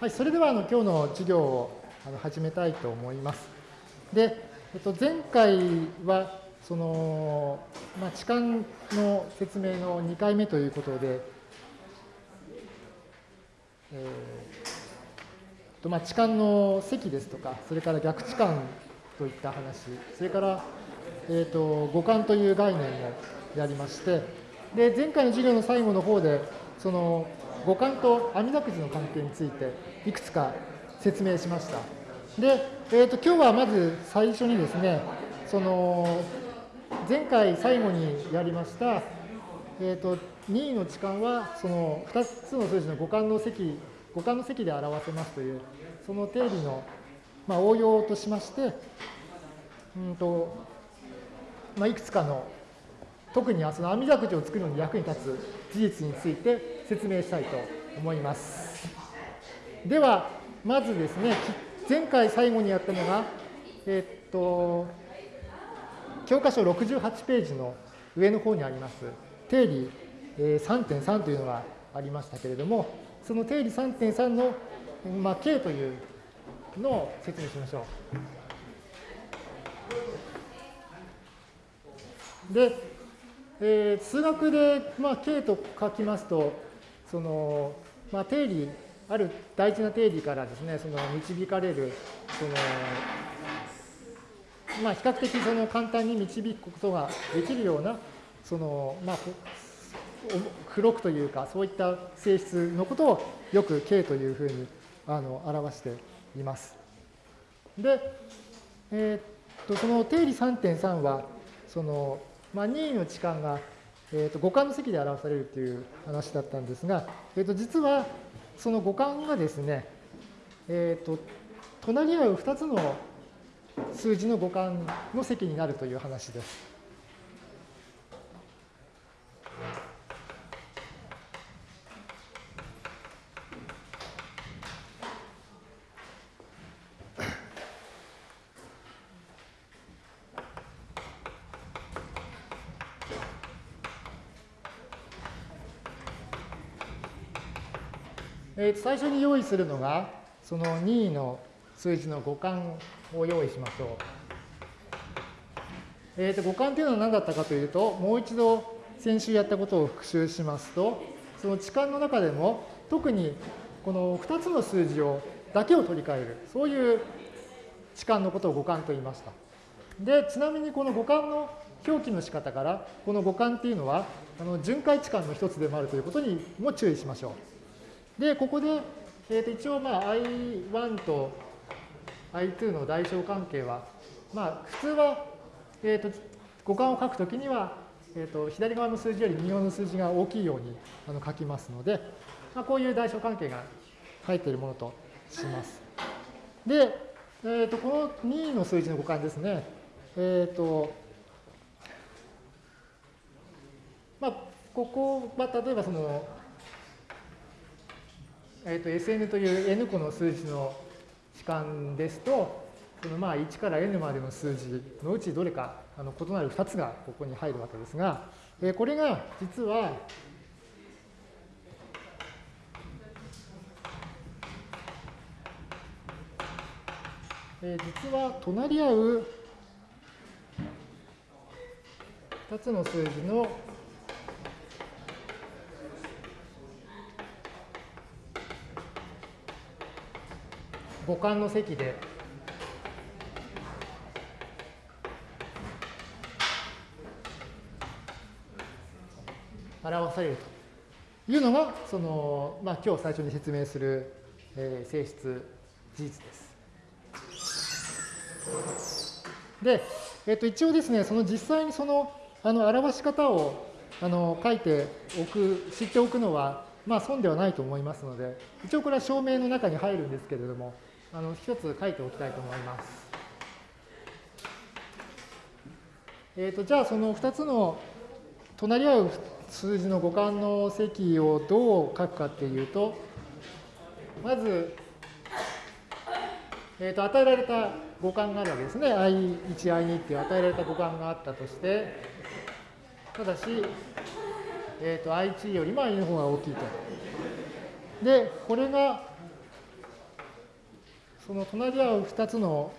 はい、それではあの今日の授業をあの始めたいと思います。で、えっと、前回はその、まあ、痴漢の説明の2回目ということで、えーとまあ、痴漢の席ですとか、それから逆痴漢といった話、それから、えーと、五感という概念をやりまして、で前回の授業の最後の方で、その五感と網だくじの関係についていくつか説明しました。で、えーと、今日はまず最初にですね、その前回最後にやりました、えーと、任意の置換はその2つの数字の互換の積互換の積で表せますというその定理の、まあ、応用としまして、うんとまあ、いくつかの特にその網だくじを作るのに役に立つ事実について説明したいと思います。では、まずですね、前回最後にやったのが、えっと、教科書68ページの上の方にあります、定理3.3というのがありましたけれども、その定理3.3の、まあ、K というのを説明しましょう。で、えー、数学で、まあ、K と書きますと、その、まあ、定理、ある大事な定理からですね、その導かれる、その、まあ、比較的その簡単に導くことができるような、その、まあ、黒くというか、そういった性質のことをよく K というふうにあの表しています。で、えー、っとその定理3.3は、その、まあ、任意の置換が、えー、と五感の席で表されるという話だったんですが、えー、と実はその五感がですね、えー、と隣り合う2つの数字の五感の席になるという話です。えー、最初に用意するのが、その2の数字の互換を用意しましょう。えー、と互換というのは何だったかというと、もう一度先週やったことを復習しますと、その置換の中でも特にこの2つの数字をだけを取り替える、そういう置換のことを互換と言いました。で、ちなみにこの互換の表記の仕方から、この互換っていうのは、あの巡回置換の一つでもあるということにも注意しましょう。で、ここで、えー、と一応まあ I1 と I2 の代償関係は、まあ普通は、えー、と互換を書くときには、えー、と左側の数字より右側の数字が大きいようにあの書きますので、まあ、こういう代償関係が入っているものとします。で、えー、とこの2の数字の互換ですね。えっ、ー、と、まあ、ここは例えばそのえー、と Sn という n 個の数字の時間ですと、そのまあ1から n までの数字のうちどれかあの異なる2つがここに入るわけですが、えー、これが実は、えー、実は隣り合う2つの数字の五感の積で表されるというのが、その、まあ、今日最初に説明する、えー、性質、事実です。で、えっ、と、一応ですね、その実際にその、あの、表し方を、あの、書いておく、知っておくのは、まあ、損ではないと思いますので、一応これは証明の中に入るんですけれども、あの一つ書いておきたいと思います。えーと、じゃあその2つの隣り合う数字の互換の積をどう書くかっていうと、まず、えー、と与えられた互換があるわけですね。i1、i2 っていう与えられた互換があったとして、ただし、えー、と i1 よりも i の方が大きいと。で、これがその隣り合う2つの、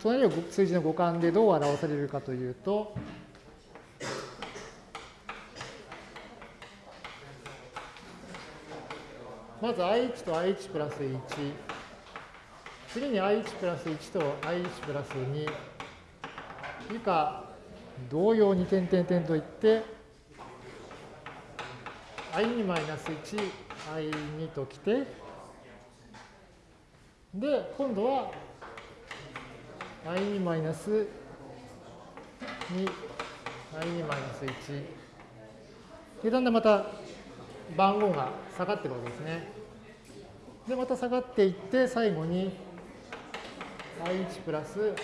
隣り合う数字の互換でどう表されるかというと、まず i1 と i1 プラス1。次に i1 プラス1と i1 プラス2。以下、同様に点々点といって、i2 マイナス1、i2 ときて、で、今度は i2 マイナス2、i2 マイナス1。で、だんだんまた番号が下がってるわけですね。で、また下がっていって、最後に i1 プラス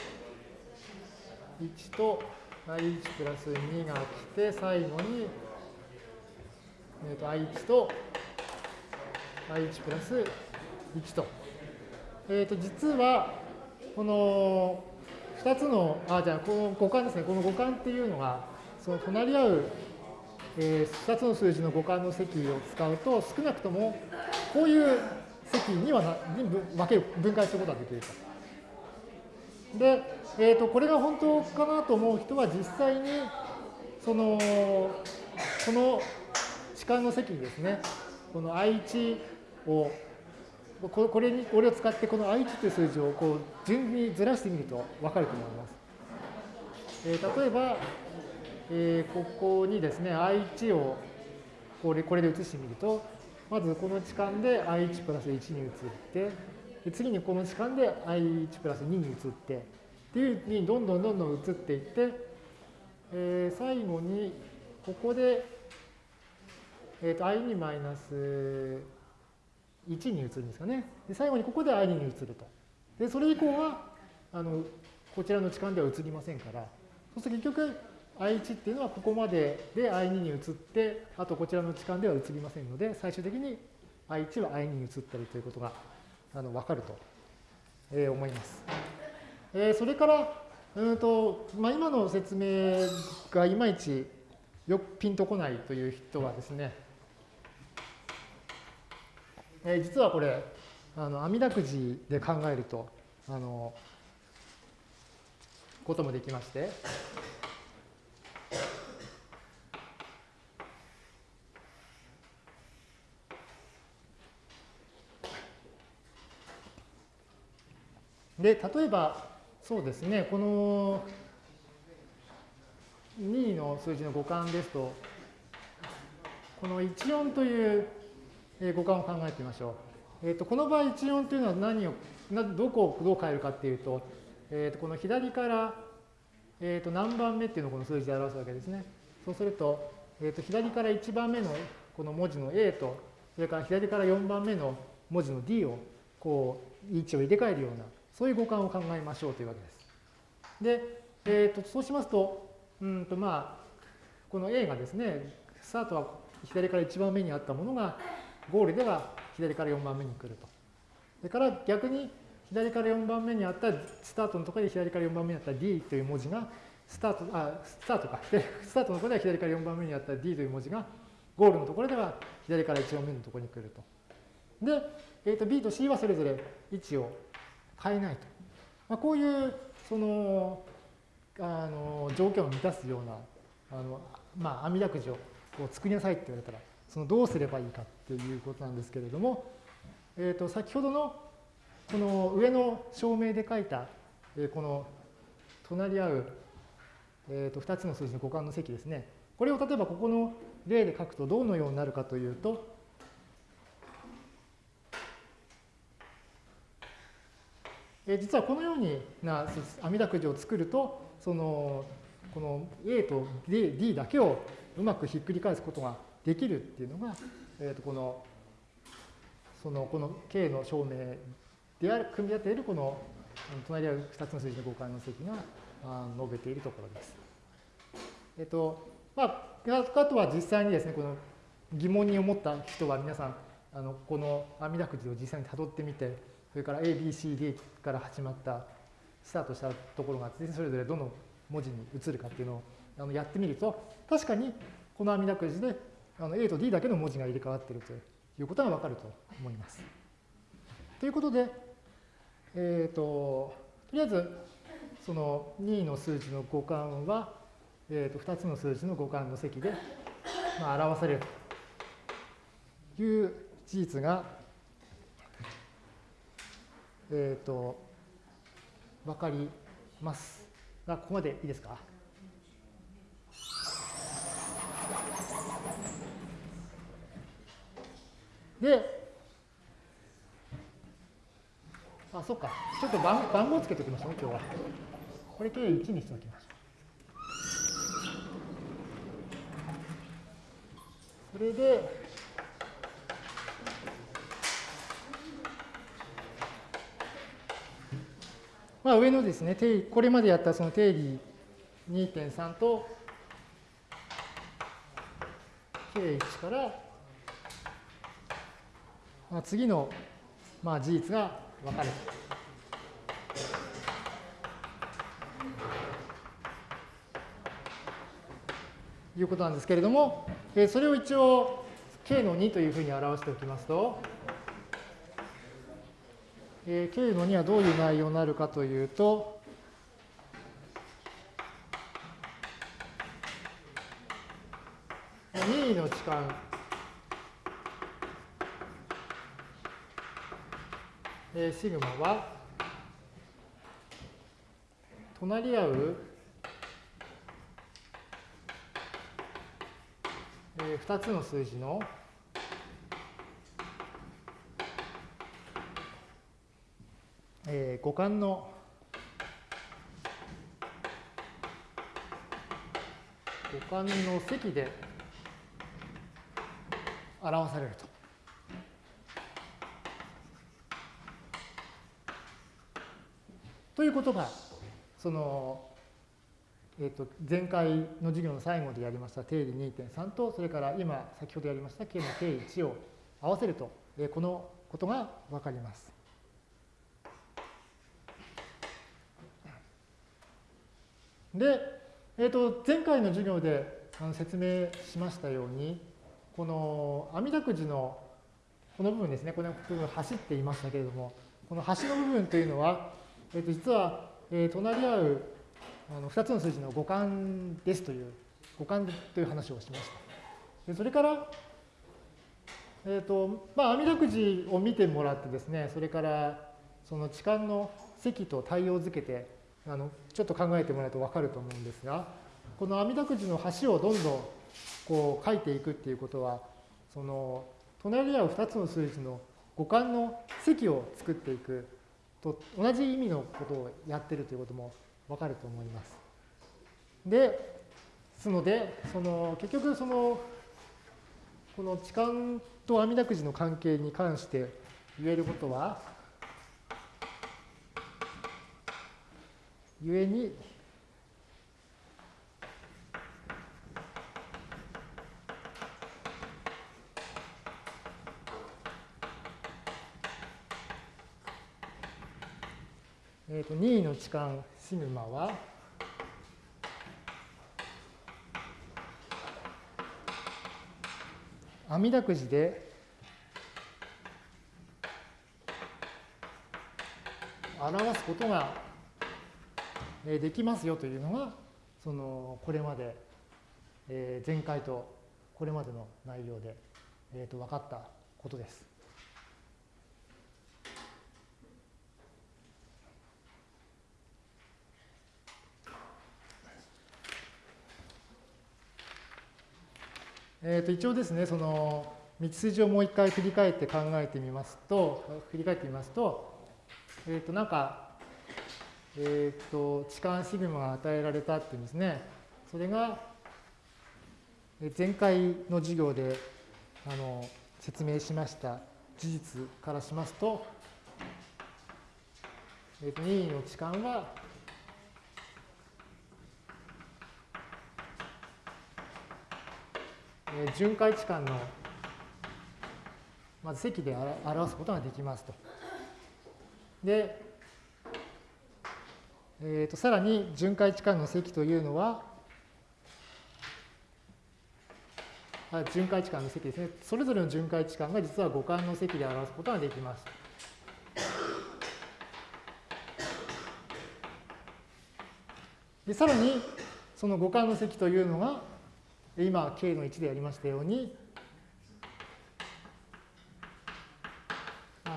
1と i1 プラス2が来て、最後に、えー、と i1 と i1 プラス1と。え、ー、と、実は、この2つの、あ、じゃあ、この互換ですね。この互換っていうのが、その隣り合うえー、2つの数字の互換の積を使うと、少なくともこういう積にはなに分ける分解することができると。で、えーと、これが本当かなと思う人は実際にそのこの置換の積ですね、この i1 をこれに、これを使ってこの i1 という数字をこう順にずらしてみると分かると思います。えー、例えば、えー、ここにですね、i1 をこれこれで移してみると、まずこの置換で i1 プラス1に移って、で次にこの置換で i1 プラス2に移って、っていうふうにどんどんどんどん移っていって、えー、最後にここで、えー、と i2 マイナス1に移るんですかね。で最後にここで i2 に移ると。で、それ以降は、あの、こちらの置換では移りませんから、そうすると結局、I1 っていうのはここまでで I2 に移って、あとこちらの置換では移りませんので、最終的に I1 は I2 に移ったりということがあの分かると、えー、思います。えー、それから、うんとまあ、今の説明がいまいちよくピンとこないという人はですね、えー、実はこれ、あの網だくじで考えると、あの、こともできまして、で、例えば、そうですね、この2の数字の互換ですと、この14という互換を考えてみましょう。えー、とこの場合、14というのは何を、どこをどう変えるかっていうと、えー、とこの左から、えー、と何番目っていうのをこの数字で表すわけですね。そうすると、えー、と左から1番目のこの文字の A と、それから左から4番目の文字の D を、こう、位置を入れ替えるような、そういう互換を考えましょうというわけです。で、えー、とそうしますと、うんとまあ、この A がですね、スタートは左から1番目にあったものが、ゴールでは左から4番目に来ると。それから逆に左から4番目にあったスタートのところで左から4番目にあった D という文字がスタート、あ、スタートか。スタートのところでは左から4番目にあった D という文字がゴールのところでは左から1番目のところに来ると。で、えー、と B と C はそれぞれ位置を変えないと。まあ、こういうそのあの条件を満たすようなあの、まあ、網だくじを作りなさいって言われたらそのどうすればいいかっていうことなんですけれども、えー、と先ほどのこの上の証明で書いた、えこの隣り合う、えー、と2つの数字の互換の積ですね。これを例えばここの例で書くとどのようになるかというとえ実はこのようにな網だくじを作ると、その、この A と D だけをうまくひっくり返すことができるっていうのが、えー、とこの、その、この K の証明である、組み立ているこの、隣り合う2つの数字の互換の積が述べているところです。えっ、と、まあ、あとは実際にですね、この疑問に思った人は皆さん、あのこの網だくじを実際にたどってみて、それから A、B、C、D から始まったスタートしたところがそれぞれどの文字に移るかっていうのをあのやってみると確かにこの網だくじであの A と D だけの文字が入れ替わっているということがわかると思います。ということで、えっ、ー、と、とりあえず、その2の数字の互換は、えー、と2つの数字の互換の積で、まあ、表されるという事実が、えっ、ー、と、わかりますが、ここまでいいですか？で、あ、そっか。ちょっと番番号つけておきましょうね、今日は。これ計1にしておきましょう。それで、まあ、上のですね、これまでやったその定理2.3と K1 から、次の、まあ、事実が分かるということなんですけれども、えそれを一応 k の2というふうに表しておきますと、え k の2はどういう内容になるかというと、2の置換えー、シグマは隣り合う、えー、2つの数字のえー、の互換の積で表されると。ということが、その、えー、と前回の授業の最後でやりました定理2.3と、それから今、先ほどやりました K の定理1を合わせると、えー、このことがわかります。で、えー、と前回の授業であの説明しましたように、この網だくじのこの部分ですね、この部分走っていましたけれども、この端の部分というのは、えー、と実は、えー、隣り合うあの2つの数字の互換ですという、互換という話をしました。でそれから、えっ、ー、と、まあ、網だくじを見てもらってですね、それから、その置換の積と対応づけて、あのちょっと考えてもらうと分かると思うんですが、この網だくじの端をどんどんこう書いていくっていうことは、その隣り合う2つの数字の互換の積を作っていくと同じ意味のことをやってるということもわかると思います。で、ですので、その結局そのこの痴漢と阿弥陀くじの関係に関して言えることは、故に2位の置換シグマは？阿弥陀くじで。表すことができますよというのがそのこれまで。前回とこれまでの内容で、えー、と分かったことです。えー、と一応ですね、その道筋をもう一回振り返って考えてみますと、振り返ってみますと、えっ、ー、となんか、えっ、ー、と置換シグマが与えられたっていうんですね。それが前回の授業であの説明しました事実からしますと、えー、と任意の置換は巡回置換のまず積で表すことができますと。で、えー、とさらに巡回置換の積というのは、あ巡回置換の積ですね。それぞれの巡回置換が実は五感の積で表すことができます。でさらに、その五感の積というのが、今、K の1でやりましたように、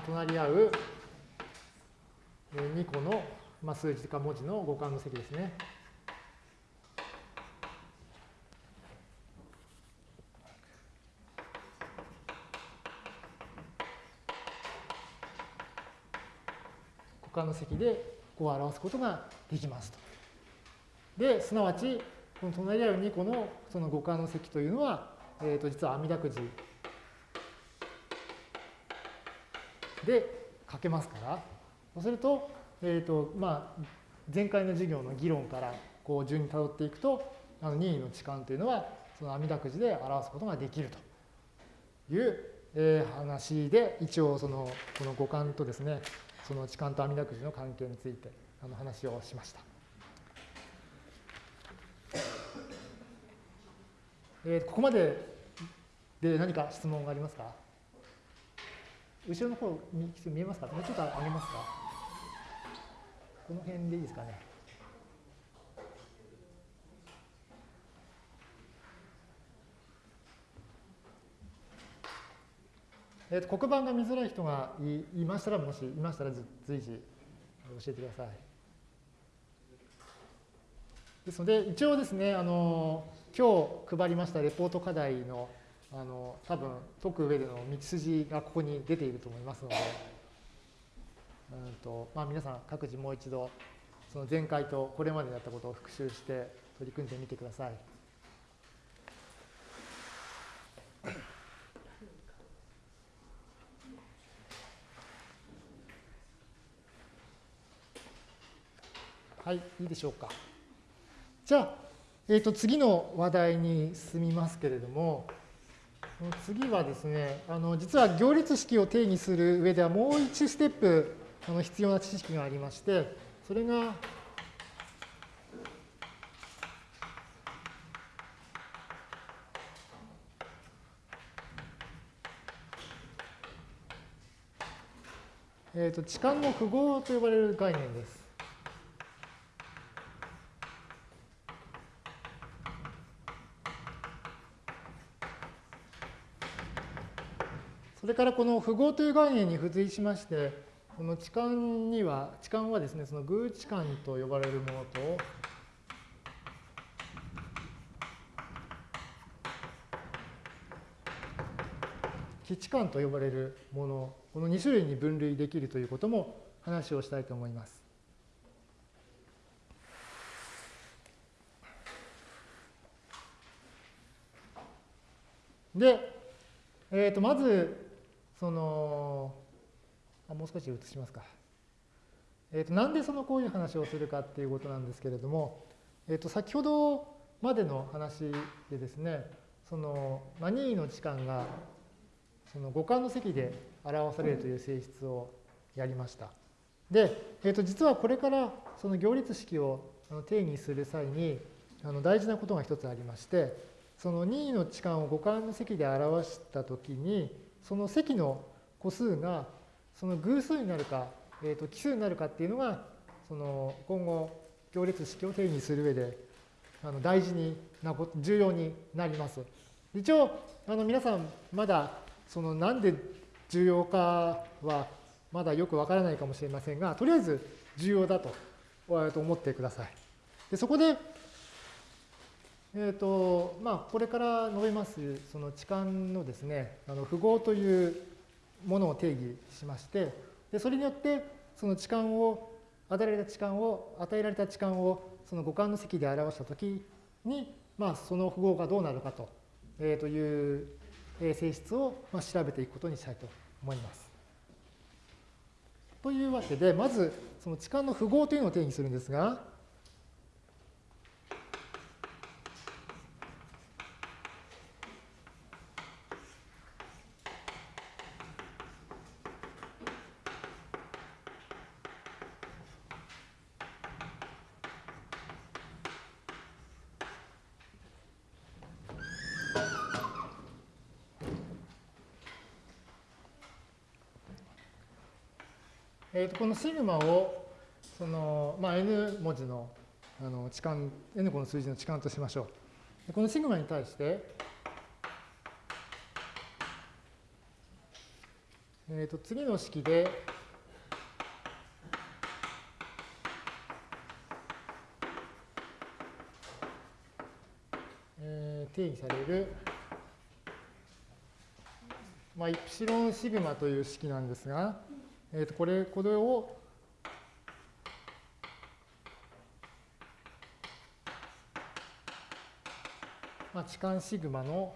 隣り合う2個のまあ数字か文字の互換の積ですね。互換の積でこう表すことができますと。で、すなわち、この隣り合う2個のその互換の積というのは、えー、と実は阿弥陀くじで書けますから、そうすると、えっ、ー、と、まあ、前回の授業の議論からこう順に辿っていくと、あの任意の置換というのは、その阿弥陀くじで表すことができるという、えー、話で、一応その、この互換とですね、その置換と阿弥陀くじの関係についてあの話をしました。えー、ここまでで何か質問がありますか？後ろの方見えますか？もうちょっと上げますか？この辺でいいですかね？えーと、黒板が見づらい人がいいましたら、もしいましたら随時教えてください。ですので、一応ですね、あの今日配りましたレポート課題のあの多分解く上での道筋がここに出ていると思いますので、うんとまあ、皆さん各自もう一度その前回とこれまでやったことを復習して取り組んでみてください。はい、いいでしょうか。じゃあ、えー、と次の話題に進みますけれども、次はですね、あの実は行列式を定義する上ではもう1ステップあの必要な知識がありまして、それが、えーと、置換の符号と呼ばれる概念です。それからこの符号という概念に付随しまして、この置換には、置換はですね、その偶置換と呼ばれるものと、基地間と呼ばれるもの、この2種類に分類できるということも話をしたいと思います。で、えー、とまず、その、あもう少し移しますか。え、ー、と、なんでそのこういう話をするかっていうことなんですけれども、え、ー、と、先ほどまでの話でですね、その、まあ、任意の時間が、その五感の積で表されるという性質をやりました。で、えっ、ー、と、実はこれからその行列式を定義する際に、あの大事なことが一つありまして、その任意の置換を五感の積で表したときに、その積の個数がその偶数になるか、えー、と奇数になるかっていうのがその今後行列式を定義する上であの大事にな重要になります。一応あの皆さんまだそのなんで重要かはまだよくわからないかもしれませんがとりあえず重要だと思ってください。でそこでえーとまあ、これから述べますその置換のですねあの符号というものを定義しましてでそれによってその置換を与えられた置換を与えられた置換をその互換の積で表したときに、まあ、その符号がどうなるかと,、えー、という性質をまあ調べていくことにしたいと思います。というわけでまずその置換の符号というのを定義するんですがえー、とこのシグマをその、まあ、n 文字のあの置換 n 個の数字の置換としましょう。このシグマに対して、えー、と次の式で、えー、定義される、まあ、イプシロンシグマという式なんですが、えー、とこれこれをまあ、置換シグマの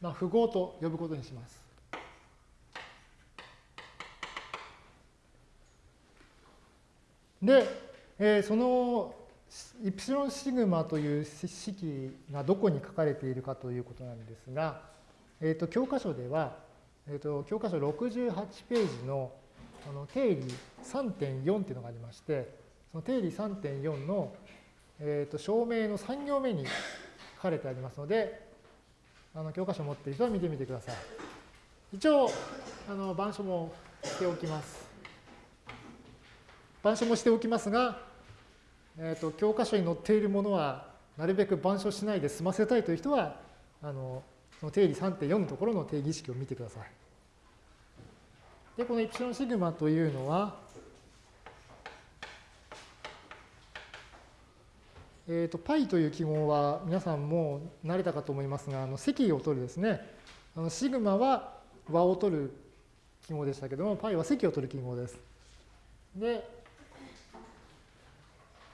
まあ、符号と呼ぶことにします。で、えー、そのイプシロンシグマという式がどこに書かれているかということなんですが、えー、と教科書では、えー、と教科書68ページのあの定理3.4っていうのがありまして、その定理3.4の、えー、と証明の3行目に書かれてありますので、あの教科書を持っている人は見てみてください。一応、あの板書もしておきます。板書もしておきますが、えーと、教科書に載っているものはなるべく板書しないで済ませたいという人は、あのの定理3.4のところの定義式を見てください。で、このイプシロンシグマというのは、えーと、π という記号は皆さんも慣れたかと思いますが、あの積を取るですね。あのシグマは和を取る記号でしたけども、π は積を取る記号です。で、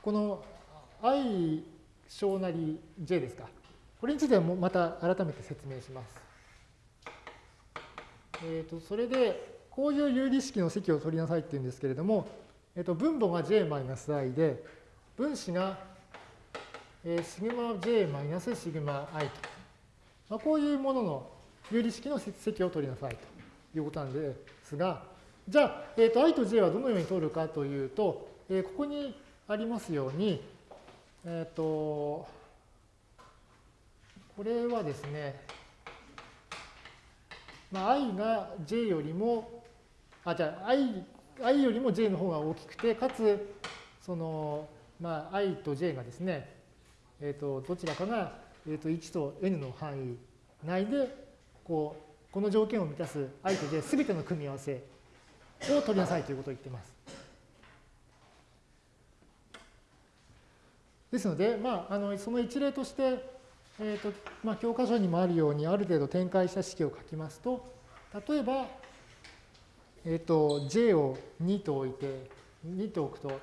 この i 小なり j ですか。これについてはまた改めて説明します。えーと、それで、こういう有理式の積を取りなさいっていうんですけれども、えーと、分母が j-i で、分子がえー、シグマ j マイナスシグマ i と。まあ、こういうものの有理式の積を取りなさいということなんですが、じゃあ、えー、と i と j はどのように取るかというと、えー、ここにありますように、えっ、ー、と、これはですね、まあ、i が j よりも、あ、じゃあ i, i よりも j の方が大きくて、かつ、その、まあ、i と j がですね、えーと、どちらかが、えーと、1と n の範囲内でこうこの条件を満たす i と j すべての組み合わせを取りなさいということを言っています。ですので、まあ、あのその一例として、えーとまあ、教科書にもあるようにある程度展開した式を書きますと例えば、えー、と j を2と置いて2と置くと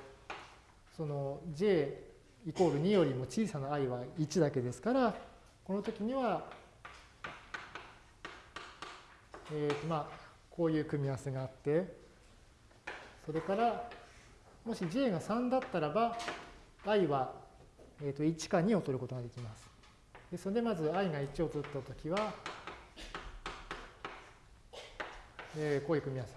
その j イコール2よりも小さな i は1だけですから、この時には、えー、まあ、こういう組み合わせがあって、それから、もし j が3だったらば、i は、えー、と1か2を取ることができます。ですので、まず i が1を取ったときは、えー、こういう組み合わせ。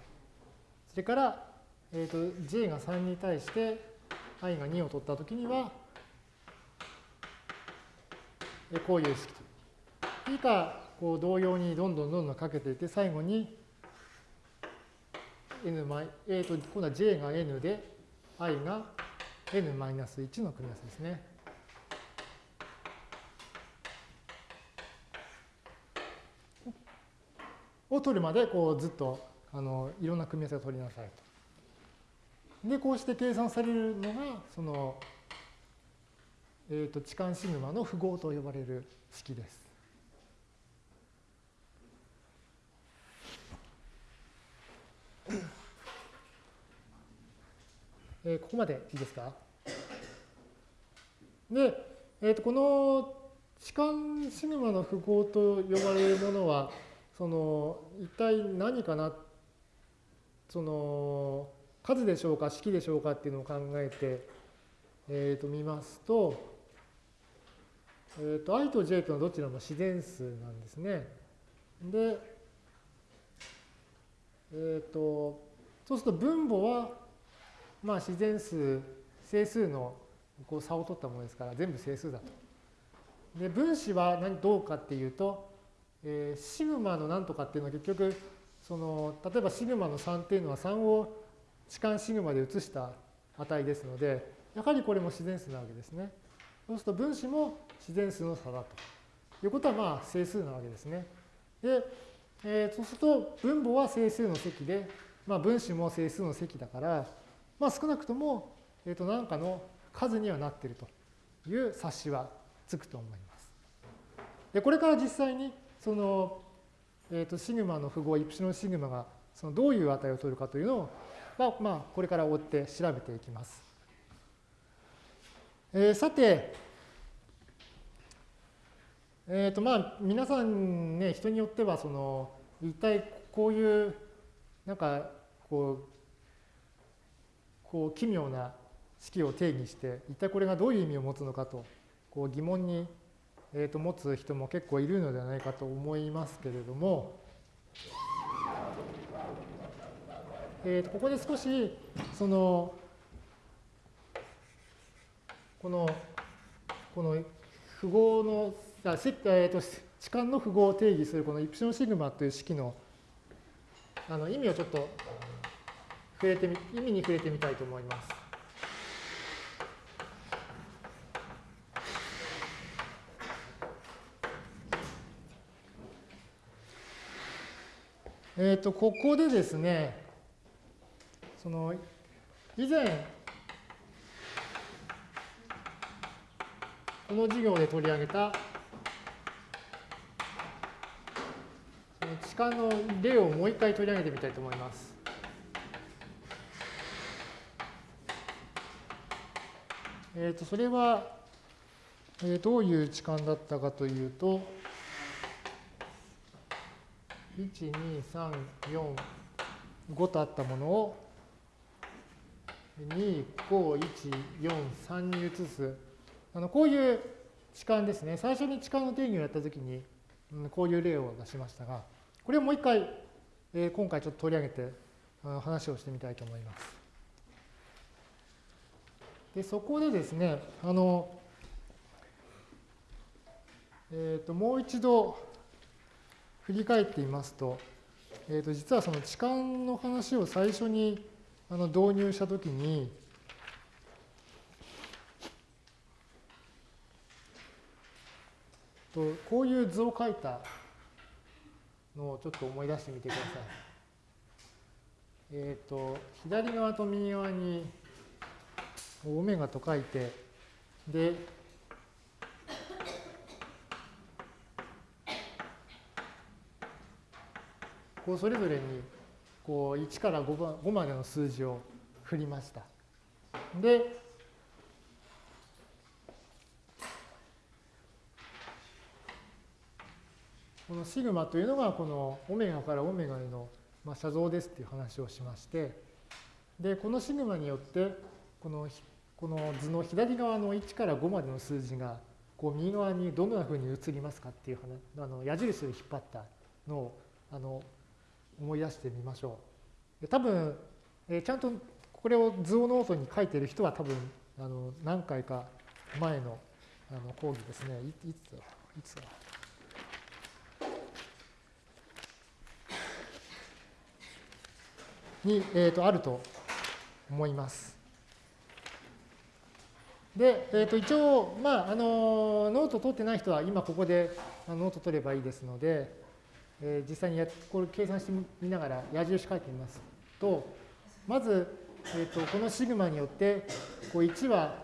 それから、えー、と j が3に対して i が2を取ったときには、こういう式と。以下、こう同様にどんどんどんどんかけていって、最後に n マイ、えーと、今度は j が n で、i が n-1 の組み合わせですね。を取るまで、こうずっとあのいろんな組み合わせを取りなさいと。で、こうして計算されるのが、そのえーと、置換シグマの符号と呼ばれる式です。えー、ここまでいいですか？で、えーと、この置換シグマの符号と呼ばれるものは、その一体何かな、その数でしょうか、式でしょうかっていうのを考えて、えー、と見ますと、えーと、i と j とのどちらも自然数なんですね。で、え、と、そうすると分母は、まあ自然数、整数のこう差を取ったものですから全部整数だと。で、分子は何どうかっていうと、えー、シグマの何とかっていうのは結局、その、例えばシグマの3っていうのは3を置換シグマで移した値ですので、やはりこれも自然数なわけですね。そうすると分子も自然数の差だということはまあ整数なわけですね。で、えー、そうすると分母は整数の積で、まあ、分子も整数の積だから、まあ、少なくとも、えー、と何かの数にはなっているという察しはつくと思います。でこれから実際にその、えー、とシグマの符号イプシロンシグマがそのどういう値を取るかというのを、まあ、まあ、これから追って調べていきます。えー、さて、えっ、ー、とまあ皆さんね人によってはその一体こういうなんかこうこう奇妙な式を定義して一体これがどういう意味を持つのかとこう疑問に、えー、と持つ人も結構いるのではないかと思いますけれども、えー、とここで少しそのこのこの符号のあえー、と置換の符号を定義するこのイプシロンシグマという式のあの意味をちょっと触れてみ意味に触れてみたいと思います。えっ、ー、とここでですねその以前この授業で取り上げた痴漢の例をもう一回取り上げてみたいと思います。えっ、ー、と、それは、えー、どういう痴漢だったかというと、1、2、3、4、5とあったものを、2、5、1、4、3に移す。あのこういう痴漢ですね。最初に痴漢の定義をやったときに、うん、こういう例を出しましたが、これをもう一回、えー、今回ちょっと取り上げて話をしてみたいと思います。でそこでですね、あの、えっ、ー、と、もう一度振り返ってみますと、えー、と実はその痴漢の話を最初にあの導入したときに、とこういう図を書いたのをちょっと思い出してみてください。えっ、ー、と、左側と右側にオメガと書いて、で、こうそれぞれにこう1から 5, までの数字を振りました。で、このシグマというのがこのオメガからオメガへの写像ですっていう話をしましてでこのシグマによってこのこの図の左側の1から5までの数字がこう右側にどんなふうに移りますかっていう話あの矢印を引っ張ったのをあの思い出してみましょう。多分、えー、ちゃんとこれを図をノートに書いてる人は多分あの何回か前のあの講義ですね。いいつだ？いつだ？に、えー、とあると思います。で、えー、と一応、まあ、あのノート取ってない人は今ここでノート取ればいいですので、えー、実際にやこれ計算してみながら矢印書いてみますと、まず、えー、とこのシグマによってこう1は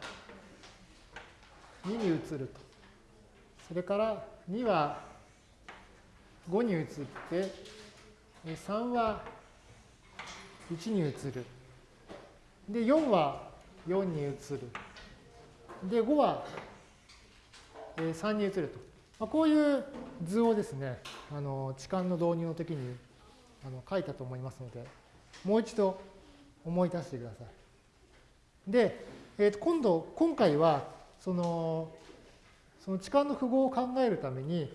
2に移ると。それから2は5に移って、3は1に移る。で、4は4に移る。で、5は3に移ると。まあ、こういう図をですね、あの置換の導入の時にあの書いたと思いますので、もう一度思い出してください。で、えー、と今度、今回は、その、その置換の符号を考えるために、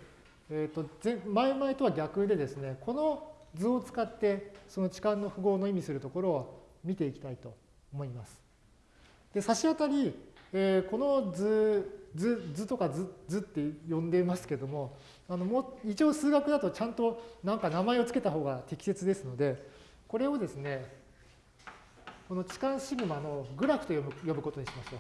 えー、と前々とは逆でですね、この図を使ってその置換の符号の意味するところを見ていきたいと思います。で差し当たり、えー、この図図図とか図図って呼んでいますけどもあのもう一応数学だとちゃんとなんか名前を付けた方が適切ですのでこれをですねこの置換シグマのグラフと呼ぶ呼ぶことにしましょう。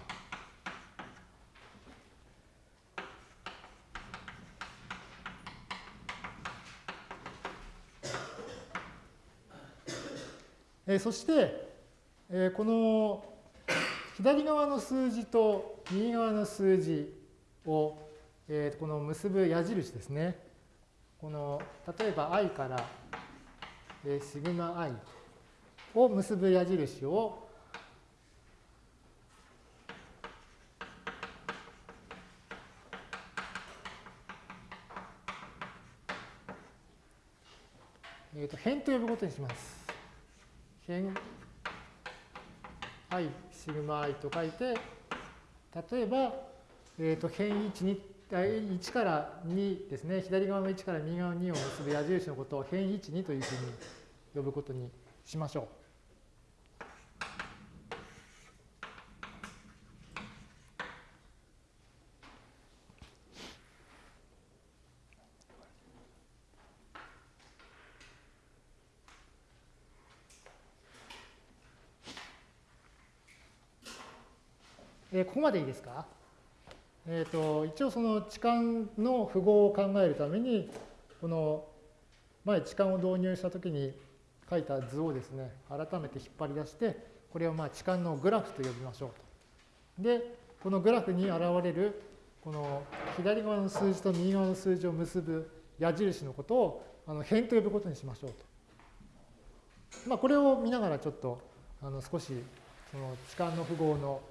えー、そして、えー、この左側の数字と右側の数字を、えー、この結ぶ矢印ですね。この例えば i から、えー、シグマ i を結ぶ矢印をえー、と辺と呼ぶことにします。辺 i シグマ i と書いて、例えば、えー、と辺1に1から2ですね、左側の1から右側の2を結ぶ矢印のことを辺1、2というふうに呼ぶことにしましょう。ー、ここまでいいですか？えーと、一応その置換の符号を考えるためにこの前置換を導入したときに書いた図をですね改めて引っ張り出してこれをまあ置換のグラフと呼びましょうと。でこのグラフに現れるこの左側の数字と右側の数字を結ぶ矢印のことをあの辺と呼ぶことにしましょうと。まあ、これを見ながらちょっとあの少しその置換の符号の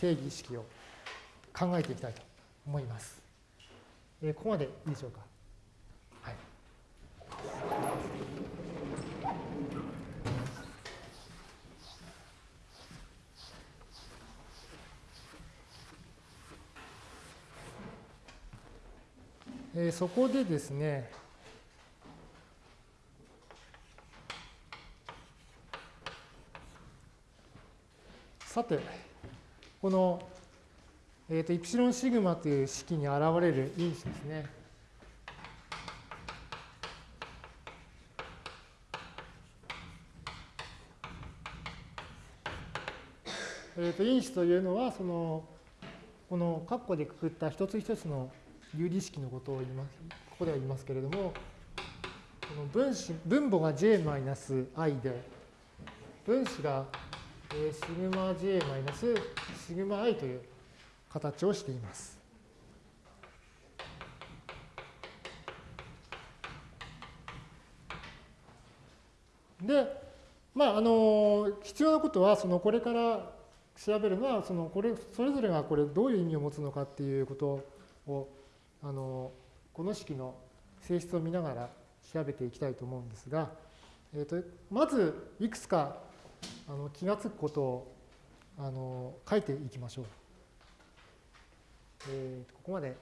定義意識を考えていきたいと思います。えー、ここまでいいでしょうか？はい。えー、そこでですね、さて、このえーと、イプシロンシグマという式に現れる因子ですね。えーと、因子というのはそのこの括弧でくくった一つ一つの有理式のことを言いますここでは言いますけれどもこの分子分母が j-i で分子がシグマ j- マイナスシグマ i という形をしています。で、まあ、あの必要なことはそのこれから調べるのはそのこれそれぞれがこれどういう意味を持つのかっていうことをあのこの式の性質を見ながら調べていきたいと思うんですが、えー、とまずいくつかあの気がつくことをあの書いていきましょう。えー、ここまで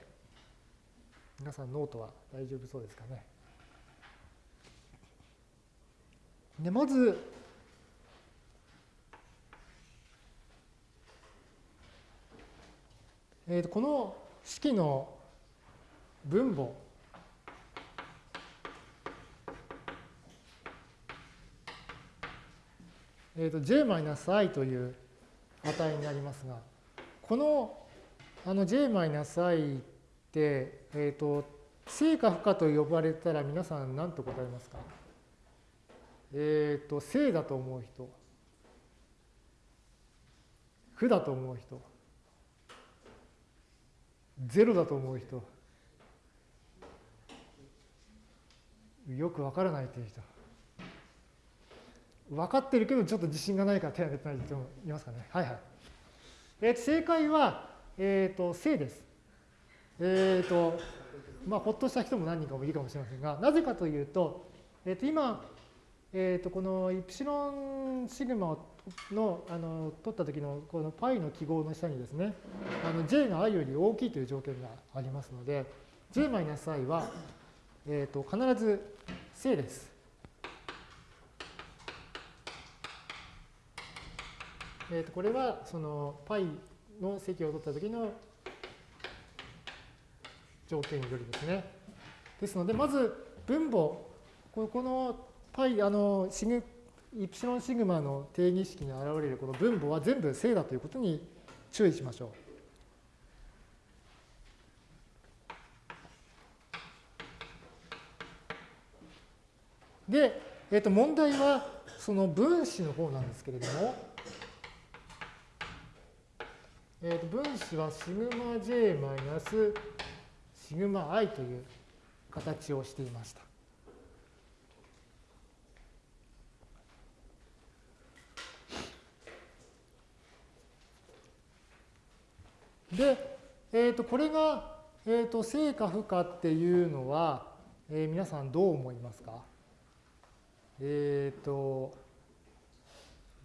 皆さんノートは大丈夫そうですかね。でまずえー、この式の分母えー、と j-i という値になりますがこのあの j-i って、えっ、ー、と、正か負かと呼ばれたら皆さん何と答えますか？えっ、ー、と、正だと思う人。負だと思う人。ゼロだと思う人。よくわからないという人。分かってるけどちょっと自信がないから手を挙げてない人もいますかね。はいはい。えー、正解はえっ、ー、と、正です。えっ、ー、と、まあ、ほっとした人も何人かもいるかもしれませんが、なぜかというと、えっ、ー、と、今、えっ、と、このイプシロンシグマの、あの、取った時の、この π の記号の下にですね、あの、j が i より大きいという条件がありますので、j-i は、えっ、と、必ず正です。えー、とこれはその π の積を取った時の条件よりですね。ですので、まず分母、この π、あの、シグイプシロンシグマの定義式に現れるこの分母は全部正だということに注意しましょう。で、えー、と問題はその分子の方なんですけれども、えー、と分子はシグマ j マイナスシグマ i という形をしていました。で、えー、とこれが、えー、と正か負かっていうのは、えー、皆さんどう思いますか？えっ、ー、と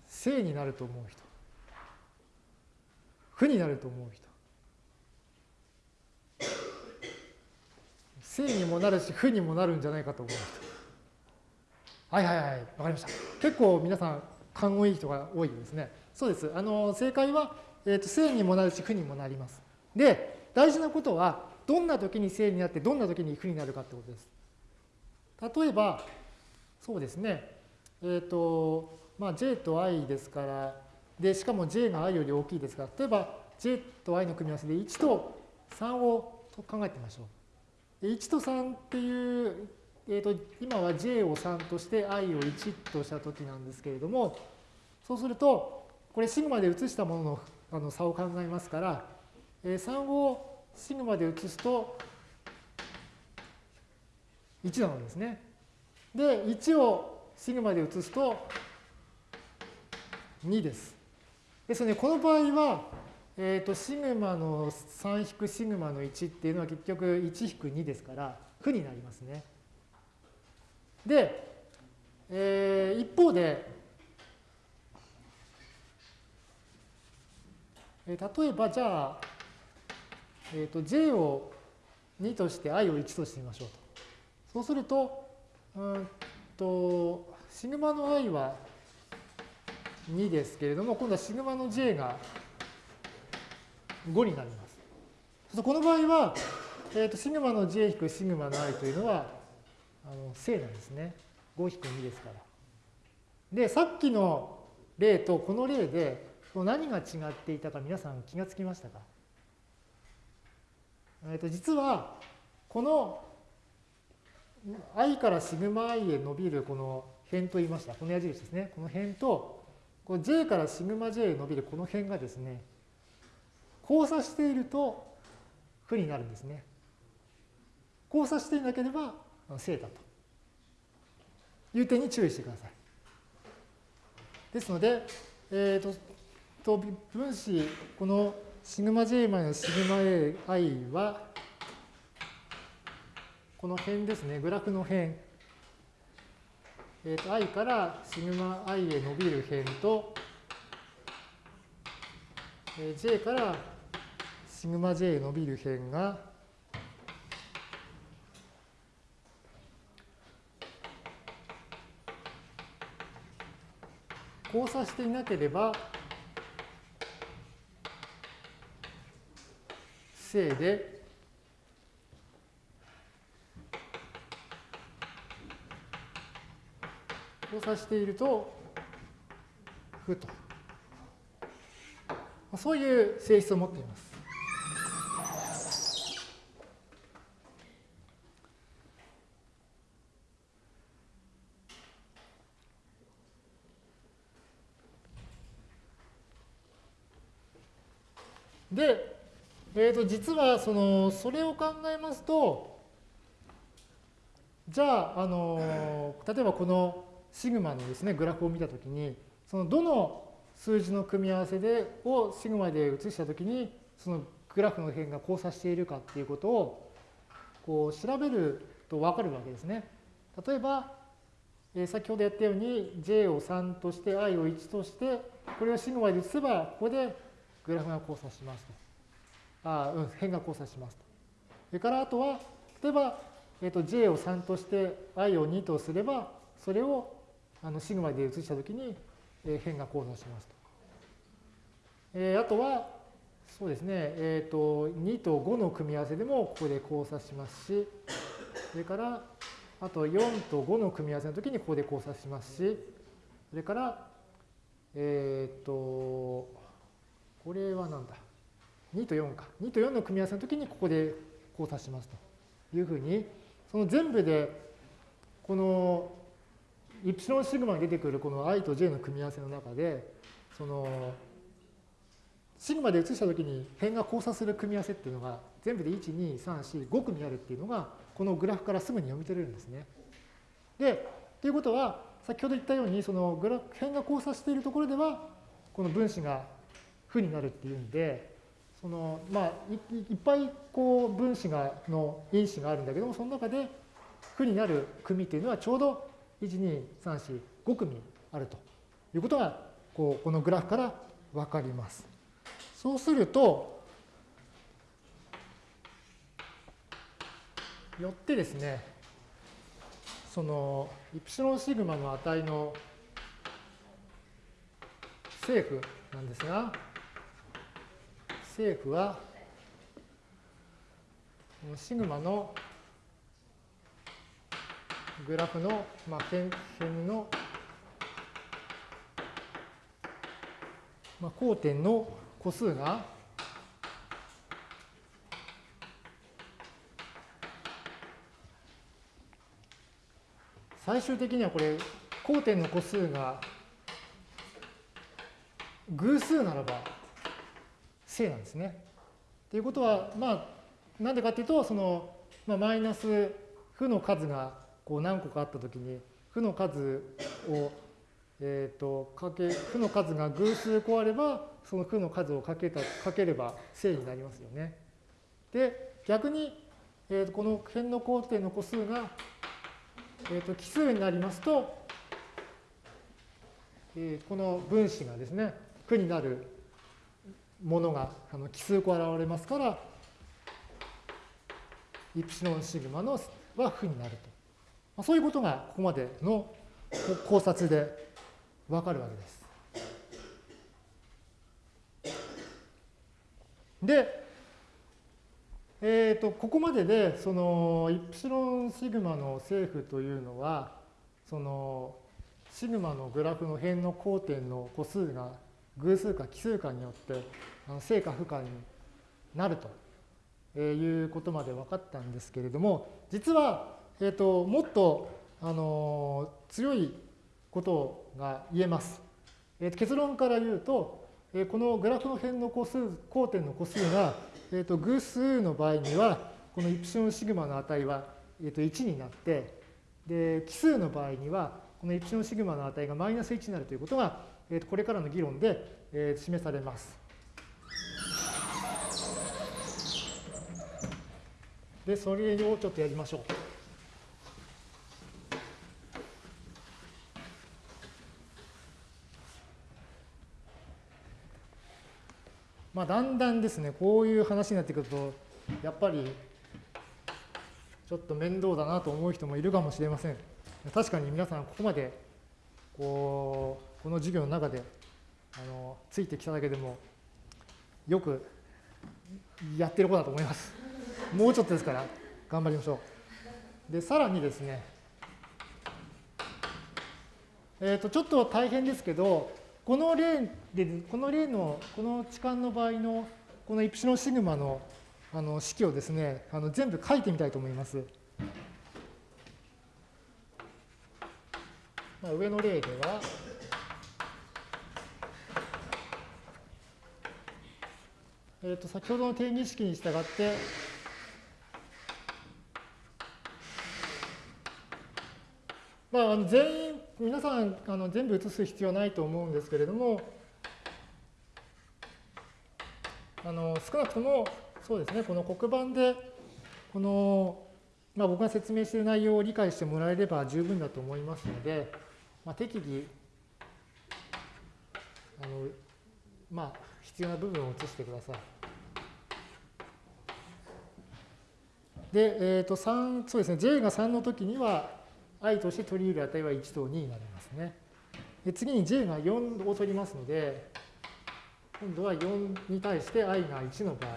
正になると思う人負になると思う人。正にもなるし負にもなるんじゃないかと思う人。はいはいはいわかりました。結構皆さん勘のいい人が多いですね。そうです。あの正解はえー、と正にもなるし負にもなります。で、大事なことは、どんな時に正になって、どんな時に負になるかってことです。例えば、そうですね、えっ、ー、と、まあ、j と i ですから、で、しかも j が i より大きいですから、例えば j と i の組み合わせで1と3を考えてみましょう。1と3っていう、えーと、今は j を3として i を1とした時なんですけれども、そうすると、これシグマで移したもののあの差を考えますから、えー、3をシグマで移すと1なのですね。で、1をシグマで移すと2です。ですので、この場合は、えーと、シグマの3引くシグマの1っていうのは結局1引く2ですから負になりますね。で、えー、一方でえー、例えばじゃあ、えーと、j を2として i を1としてみましょうと。そうすると、うんと、シグマの i は2ですけれども、今度はシグマの j が5になります。この場合は、えーと、シグマの j 引くシグマの i というのはあの正なんですね。5引く2ですから。で、さっきの例とこの例で何が違っていたか皆さん気がつきましたか、えー、と実はこの i からシグマ i へ伸びるこの辺と言いました。この矢印ですね。この辺と、この j からシグマ j へ伸びるこの辺がですね、交差していると負になるんですね。交差していなければ正だという点に注意してください。ですので、えーとと分子、このシグマ j マイナスシグマ ai は、この辺ですね、グラフの辺。えー、と i からシグマ i へ伸びる辺と、えー、j からシグマ j へ伸びる辺が、交差していなければ、正で、交差していると、負と。そういう性質を持っています。で、えー、と実はそのそれを考えますとじゃああの例えばこのシグマのですねグラフを見たときにそのどの数字の組み合わせでをシグマで移したときにそのグラフの辺が交差しているかっていうことをこう調べると分かるわけですね。例えば、えー、先ほどやったように j を3として i を1としてこれをシグマで移せばここでグラフが交差しますと。ああうん、辺が交差しますと。それからあとは、例えば、えー、と j を3として i を2とすれば、それをあのシグマで移したときに、えー、辺が交差しますと。えー、あとは、そうですね、えっ、ー、と、2と5の組み合わせでもここで交差しますし、それから、あと4と5の組み合わせのときにここで交差しますし、それから、えっ、と、これは何だ ?2 と4か。2と4の組み合わせの時にここで交差しますというふうに、その全部で、このイプシロンシグマに出てくるこの i と j の組み合わせの中で、そのシグマで移したときに辺が交差する組み合わせっていうのが全部で1、2、3、4、5組あるっていうのがこのグラフからすぐに読み取れるんですね。で、ということは先ほど言ったようにそのグラフ辺が交差しているところではこの分子が負になるっていうんでそのまあいいっぱいこう分子がの因子があるんだけどもその中で負になる組っていうのはちょうど1、2、3、4、5組あるということがこうこのグラフからわかります。そうすると、よってですね、そのイプシロンシグマの値の正負なんですが、正負はシグマのグラフの、まあ、辺の、まあ、交点の個数が最終的にはこれ交点の個数が偶数ならば正なんですね。ということはまあなんでかっていうとその、まあ、マイナス負の数がこう何個かあったときに負の数をえーと、かけ負の数が偶数個あればその負の数をかけたかければ正になりますよね。で逆に、えーと、この辺の交点の個数が、えーと、奇数になりますと、え、この分子がですね負になるものがあの奇数個現れますからイプシロンシグマのは負になると。まあ、そういうことがここまでの考察でわかるわけです。で、えーと、ここまででそのイプシロンシグマの正負というのはそのシグマのグラフの辺の交点の個数が偶数か奇数かによって正か負かになるということまで分かったんですけれども実は、えーともっとあの強いことが言えます。えー、結論から言うと、えー、このグラフの辺の個数、交点の個数が、えー、と偶数の場合には、このイプシロンシグマの値は、えー、と1になって、で、奇数の場合には、このイプシロンシグマの値がマイナス1になるということが、えー、とこれからの議論で、えー、示されます。で、それをちょっとやりましょう。まあ、だんだんですね、こういう話になってくると、やっぱりちょっと面倒だなと思う人もいるかもしれません。確かに皆さん、ここまでこうこの授業の中であのついてきただけでも、よくやってる子だと思います。もうちょっとですから、頑張りましょう。で、さらにですね、えっ、ー、と、ちょっと大変ですけど、この例で、この例の、この置換の場合の、このイプシロンシグマのあの式をですね、あの全部書いてみたいと思います。まあ、上の例では、えー、と先ほどの定義式に従って、まあ、あの全員皆さんあの全部写す必要ないと思うんですけれども、あの少なくともそうですね、この黒板で、この、まあ、僕が説明している内容を理解してもらえれば十分だと思いますので、まあ、適宜、あのまあ、必要な部分を写してください。で、えっ、ー、と、3、そうですね、J が3の時には、i として取り入る値は1と2になりますね。で次に j が4を取りますので、今度は4に対して i が1の場合。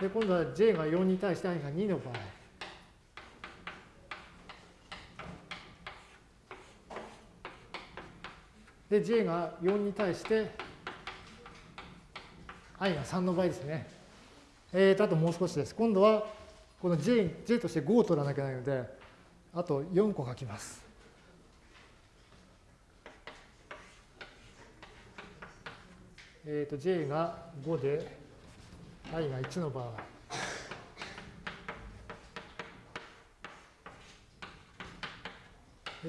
で、今度は j が4に対して i が2の場合。で、j が4に対して、i が3の場合ですね。えーと、あともう少しです。今度は、この j, j として5を取らなきゃいけないので、あと4個書きます。えーと、j が5で、i が1の場合。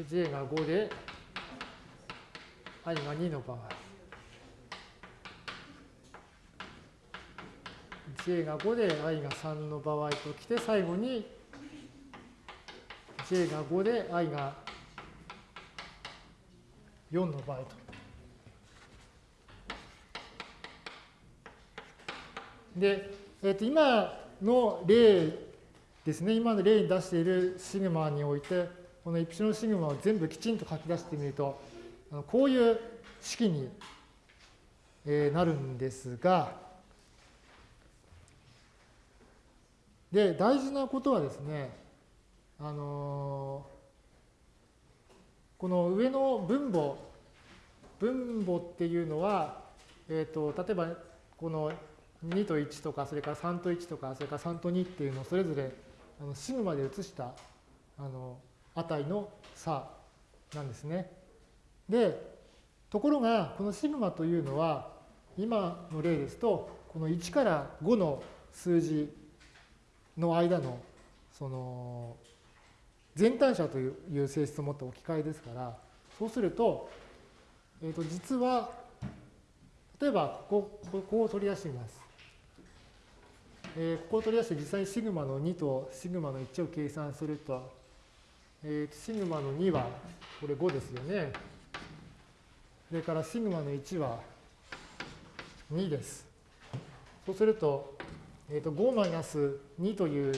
j が5で、i が2の場合。J が5で i が3の場合ときて、最後に j が5で i が4の場合と。で、えー、と今の例ですね、今の例に出しているシグマにおいて、このイプシロンシグマを全部きちんと書き出してみると、こういう式になるんですが、で、大事なことはですね、あのこの上の分母、分母っていうのは、えっ、ー、と、例えば、この2と1とか、それから3と1とか、それから3と2っていうのをそれぞれあのシグマで移したあの値の差なんですね。で、ところが、このシグマというのは、今の例ですと、この1から5の数字の間の、その、全単者という性質を持った置き換えですから、そうすると、えっ、と、実は、例えばここ、ここを取り出してみます。えー、ここを取り出して実際にシグマの2とシグマの1を計算すると、えー、シグマの2はこれ5ですよね。それからシグマの1は2です。そうすると、えー、と5-2という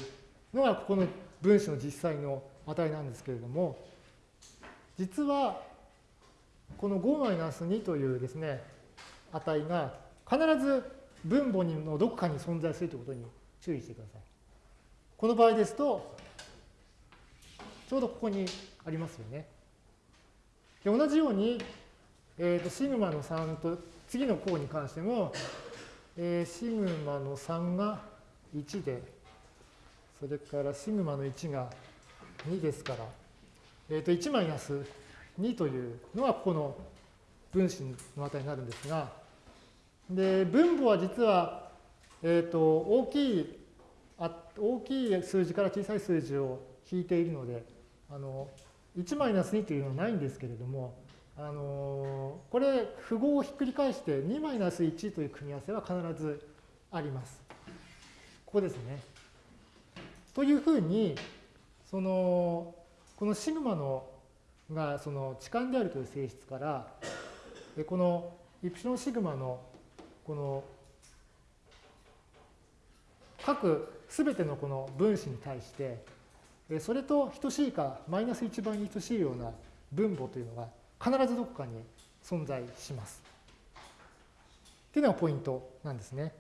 のがここの分子の実際の値なんですけれども、実はこの5-2というですね、値が必ず分母のどこかに存在するということに注意してください。この場合ですと、ちょうどここにありますよね。で同じように、えーと、シグマの3と次の項に関しても、え、シグマの3が1で、それからシグマの1が2ですから、えー、と1マイナス2というのはここの分子の値になるんですが、で、分母は実は、えっ、ー、と、大きい、あ大きい数字から小さい数字を引いているので、あの、1マイナス2というのはないんですけれども、あのこれ、符号をひっくり返して2-1という組み合わせは必ずあります。ここですね。というふうに、その、このシグマのがその置換であるという性質から、このイプシロンシグマのこの各すべてのこの分子に対して、それと等しいかマイナス1倍に等しいような分母というのが必ずどこかに存在します。っていうのがポイントなんですね。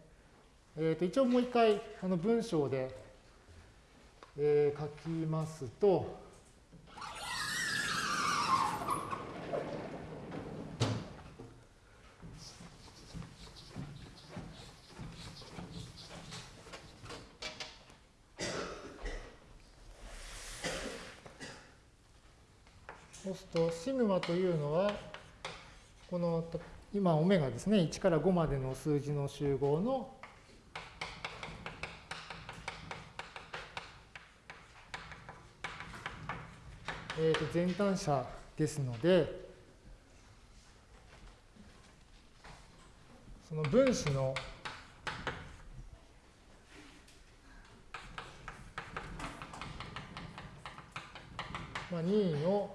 えー、と一応もう一回あの文章で、えー、書きますと、そうすると、いうのは、この、今、オメガですね、1から5までの数字の集合のえー、と全単者ですので、その分子のまあ、2の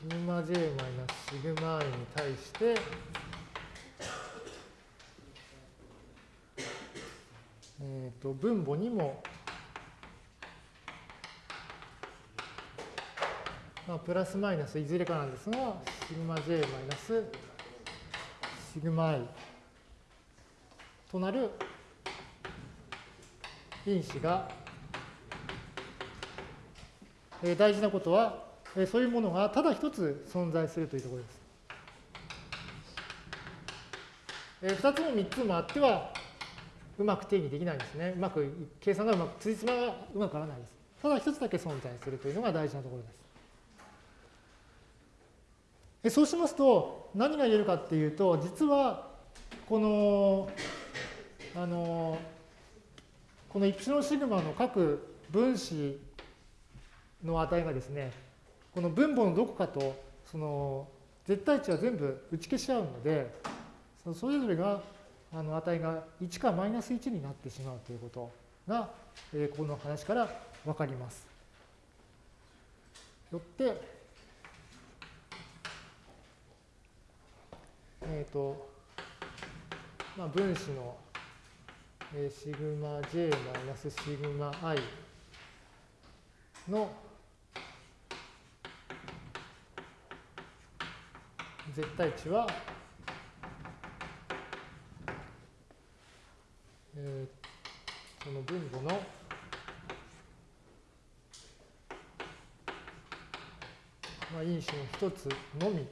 シグマ j マイナスシグマ i に対して、えー、と分母にも、まあ、プラスマイナスいずれかなんですが、シグマ j マイナスシグマ i となる因子が、えー、大事なことは、えそういうものがただ一つ存在するというところです。え2つも3つもあってはうまく定義できないんですね。うまく計算がうまく、つじつまがうまくならないです。ただ一つだけ存在するというのが大事なところです。えそうしますと何が言えるかっていうと実はこのあのこのイプシロンシグマの各分子の値がですねこの分母のどこかとその絶対値は全部打ち消し合うのでそれぞれがあの値が1かマイナス1になってしまうということが、えー、この話から分かります。よって、えっ、ー、と、まあ、分子の、えー、シグマ j マイナスシグマ i の絶対値はえー、その分母の、因子の一つのみ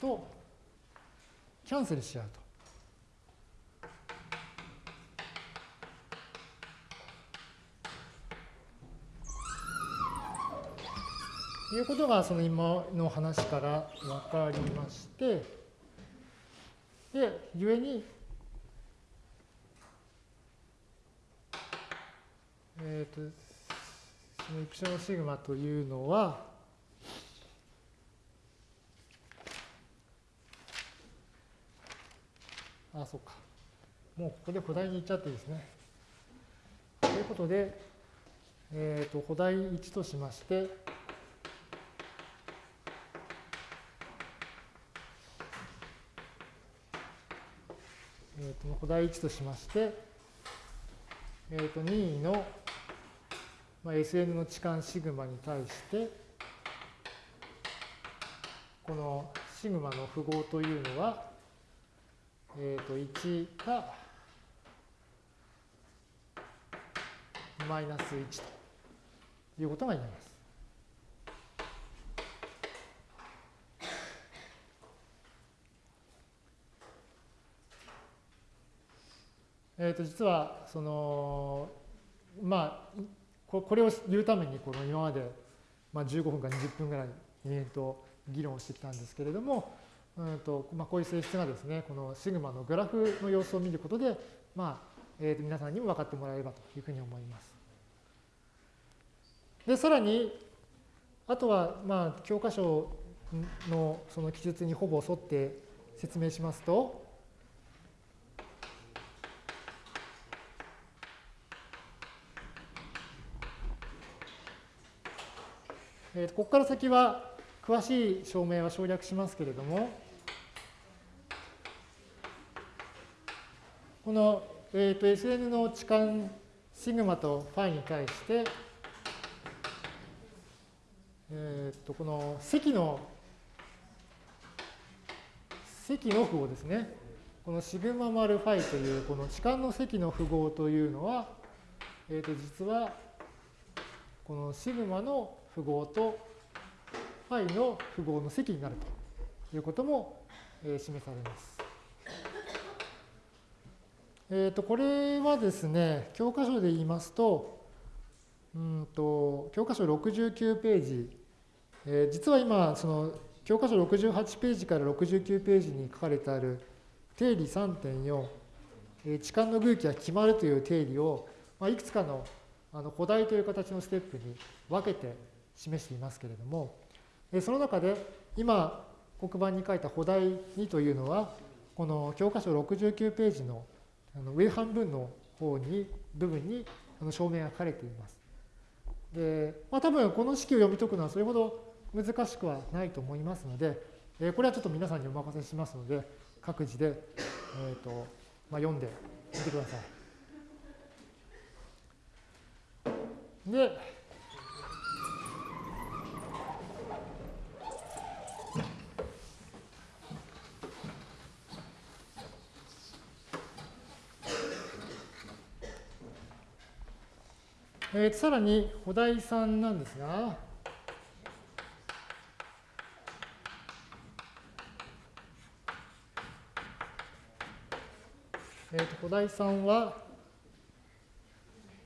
とキャンセルし合うと。いうことがその今の話から分かりまして、で、故にえっ、と、そのイプシロンシグマというのは、あ、そうか。もうここで補題に行っちゃっていいですね。ということで、えっ、と、補題1としまして、えっ、ー、と、補題1としまして、えっ、ー、と、任意のまあ、SN の置換シグマに対してこのシグマの符号というのは、えっ、ー、と1かマイナス1ということが言えます。え、ー、と実はそのまあこれを言うためにこの今まで、まあ、15分か20分ぐらい延々と議論をしてきたんですけれども、うんとまあ、こういう性質がですねこのシグマのグラフの様子を見ることで、まあえー、と皆さんにも分かってもらえればというふうに思います。でさらにあとはまあ教科書のその記述にほぼ沿って説明しますとえー、ここから先は詳しい証明は省略しますけれども、この、えーと、SN の置換シグマとファイに対して、えーと、この積の積の符号ですね。このシグマ丸ファイというこの置換の積の符号というのは、えーと実はこのシグマの符号とファイの符号の積になるということも、示されます。えっ、ー、と、これはですね、教科書で言いますと、うんと教科書69ページ、えー、実は今、その教科書68ページから69ページに書かれてある定理3.4、えー、置換の偶気が決まるという定理を、まあ、いくつかのあの古代という形のステップに分けて示していますけれども、その中で今黒板に書いた補題2というのは、この教科書69ページの上半分の方に、部分に証明が書かれています。で、まあ多分この式を読み解くのはそれほど難しくはないと思いますので、これはちょっと皆さんにお任せしますので、各自で、えーとまあ、読んでみてください。で、えー、さらにお題んなんですが、えー、とお題3は、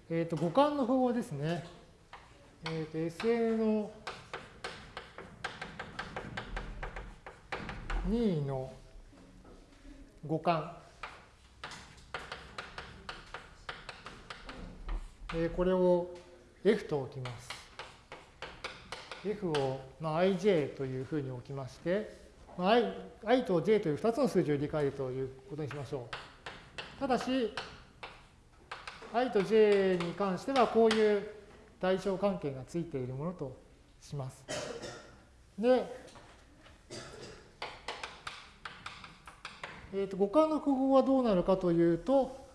えー、と互換の方法ですね。えー、と SN の2の互換。えー、これを F と置きます。F を、まあ、ij というふうに置きまして、まあ、i, i と j という2つの数字を理解ということにしましょう。ただし、i と j に関してはこういう対象関係がついているものとします。で、えー、と互換の符号はどうなるかというと、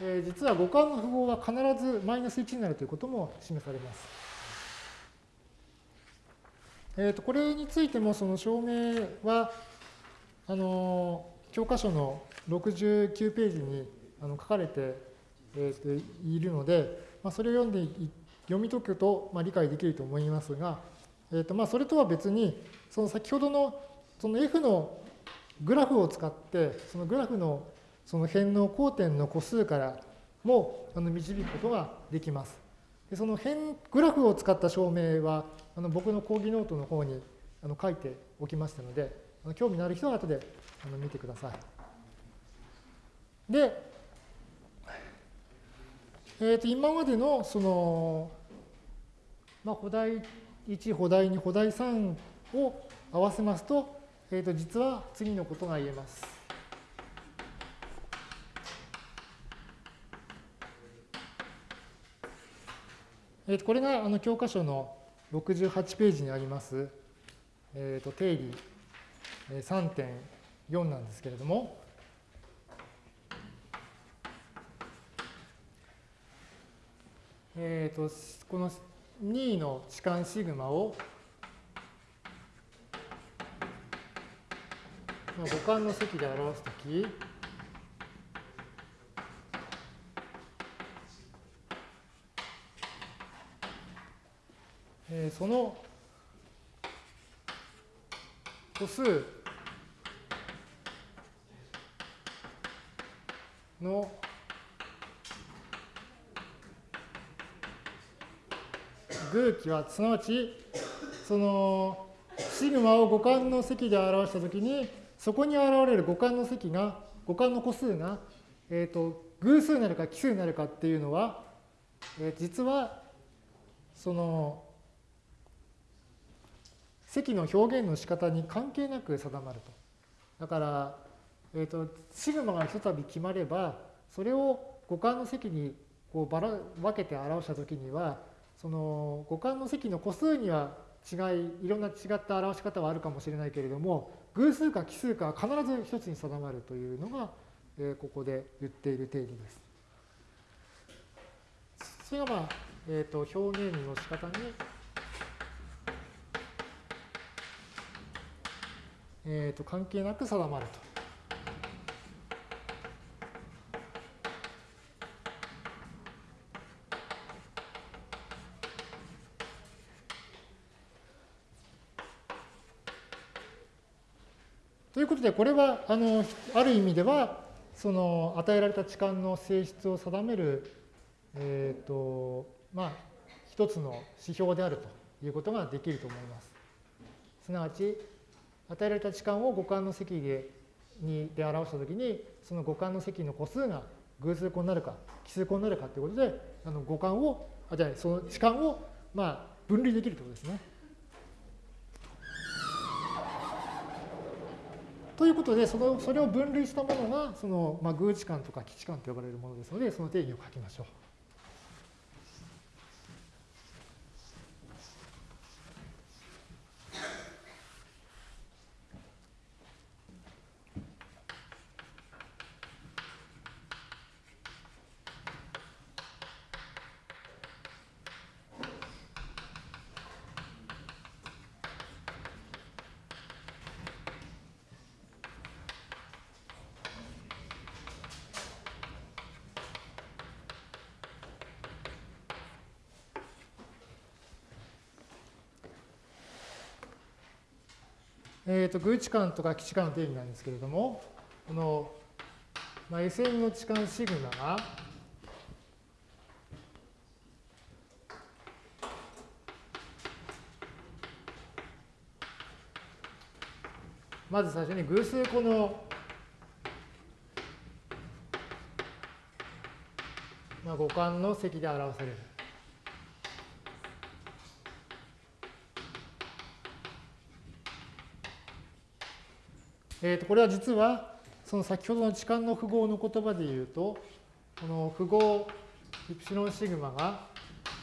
えー、実は互換の符号は必ずマイナス1になるということも示されます。えー、とこれについてもその証明はあの教科書の69ページにあの書かれて、えー、といるので、まあ、それを読んで読み解くと、まあ、理解できると思いますが、えー、とまあそれとは別にその先ほどのその F のグラフを使ってそのグラフのその辺の交点の個数からもあの導くことができます。でその辺グラフを使った証明はあの僕の講義ノートの方にあの書いておきましたのであの興味のある人は後であの見てください。で、えー、と今までのその、まあ、補題1、補題2、補題3を合わせますと、えー、と実は次のことが言えます。えー、とこれがあの教科書の68ページにあります、えー、と定理3.4なんですけれども、えー、とこの2の置換シグマを互換の積で表すとき、その個数の偶気はすなわちそのシグマを互換の積で表したときにそこに現れる互換の積が、互換の個数が、えっ、ー、と、偶数になるか奇数になるかっていうのは、えー、実は、その、積の表現の仕方に関係なく定まると。だから、えっ、ー、と、シグマがひとたび決まれば、それを互換の積にこうばら分けて表したときには、その互換の積の個数には違い、いろんな違った表し方はあるかもしれないけれども、偶数か奇数かは必ず一つに定まるというのが、えー、ここで言っている定理です。それが、まあえーと、表現の仕方に、えーと関係なく定まると。ということで、これは、あの、ある意味では、その与えられた置換の性質を定める、え、ー、と、まあ、一つの指標であるということができると思います。すなわち、与えられた置換を互換の積でにで表したときに、その互換の積の個数が偶数個になるか、奇数個になるかということで、あの互換を、あじゃあその置換を、まあ、分離できるということですね。ということで、そのそれを分類したものが、その、まあ、偶置換とか基地換と呼ばれるものですので、その定義を書きましょう。ーと、偶置換とか基地間の定義なんですけれども、この、まあ、SN の置換シグマが、まず最初に偶数個の、まあ、互換の積で表される。えー、とこれは実はその先ほどの置換の符号の言葉で言うとこの符号イプシロンシグマが、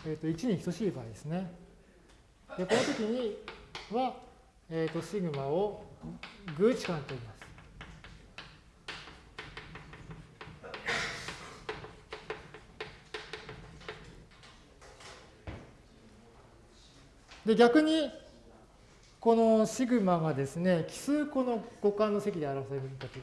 えー、と1に等しい場合ですね。でこの時には、えー、とシグマを偶置換と言います。で逆にこのシグマがですね、奇数個の互換の積で表されるんだと。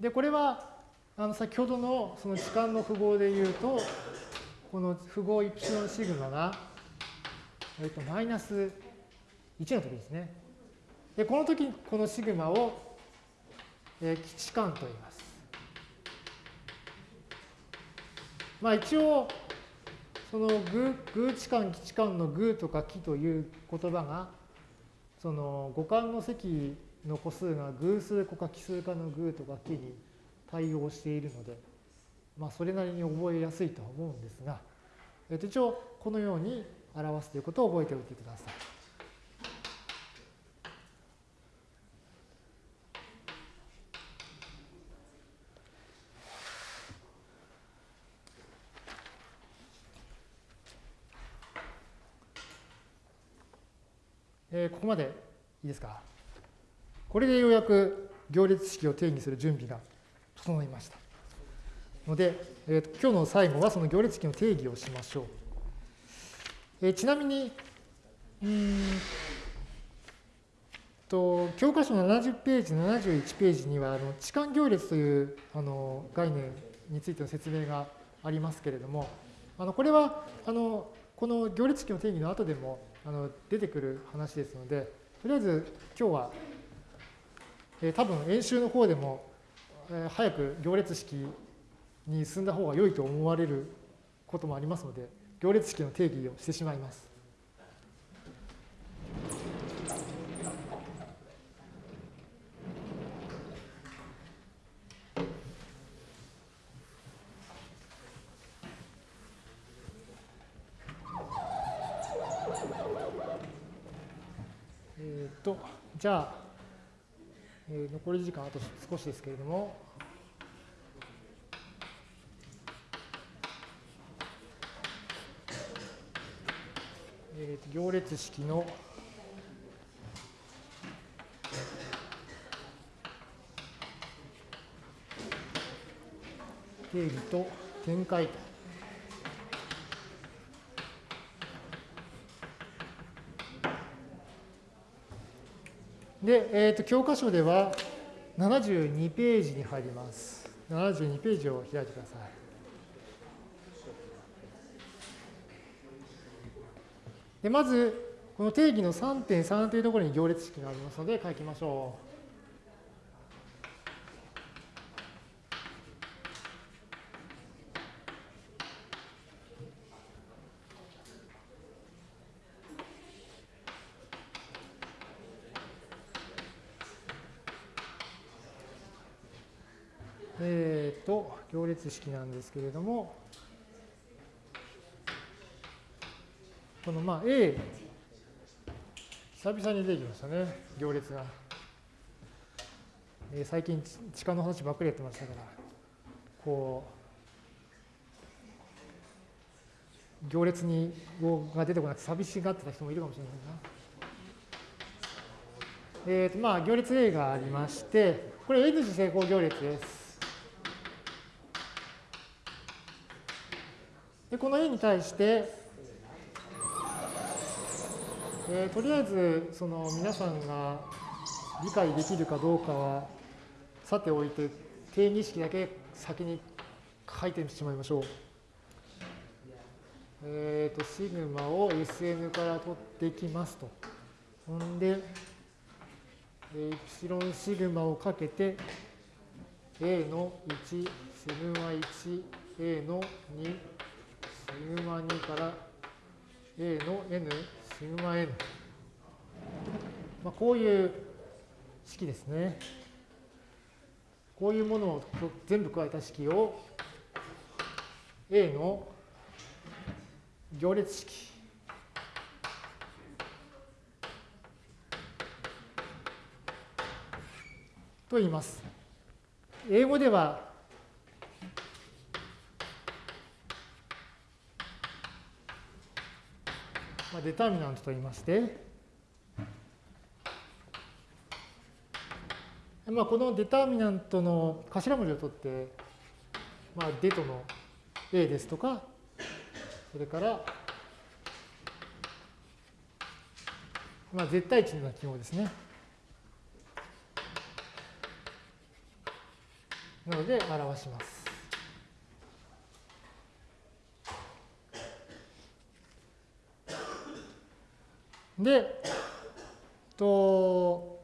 で、これは、あの先ほどのその時間の符号で言うと、この符号イプシロンシグマが、えっと、マイナス1の時ですね。で、この時、このシグマを、えー、基地間と言います。まあ一応、その偶偶置換、基地間の偶とか木という言葉が、その互換の積の個数が偶数個か奇数かの偶とか木に対応しているので、まあそれなりに覚えやすいとは思うんですが、えっと、一応このように表すということを覚えておいてください。えー、ここまでいいですか？これでようやく行列式を定義する準備が整いました。ので、えーと、今日の最後はその行列式の定義をしましょう。えー、ちなみに、うんと教科書の70ページ、71ページにはあの置換行列というあの概念についての説明がありますけれども、あのこれはあのこの行列式の定義の後でもあの出てくる話ですので、とりあえず今日は、えー、多分演習の方でも、えー、早く行列式に進んだ方が良いと思われることもありますので、行列式の定義をしてしまいます。と、じゃあ、えー、残り時間あと少しですけれども、えー、行列式の定義と展開と。で、えー、と教科書では72ページに入ります。72ページを開いてください。でまず、この定義の3.3というところに行列式がありますので書きましょう。列式なんですけれども、このまあ A、久々に出てきましたね、行列が。えー、最近、地下の話ばっかりやってましたから、こう、行列に語が出てこなくて寂しがってた人もいるかもしれないな。えーとまあ、行列 A がありまして、これ N 次成功行列です。でこの A に対して、えー、とりあえずその皆さんが理解できるかどうかはさておいて定義式だけ先に書いてしまいましょう。えっ、ー、と、シグマを Sn から取ってきますと。ほんで、エプシロンシグマをかけて、A の1、シグマ1、A の2、グマ2から A の N、シグマ N。まあ、こういう式ですね。こういうものを全部加えた式を A の行列式と言います。英語ではまあ、 determinant と言いまして、まあ、この determinant の頭文字を取って、まあ、 det の A ですとか、それから、まあ、絶対値のような記号ですね。なので表します。で、と、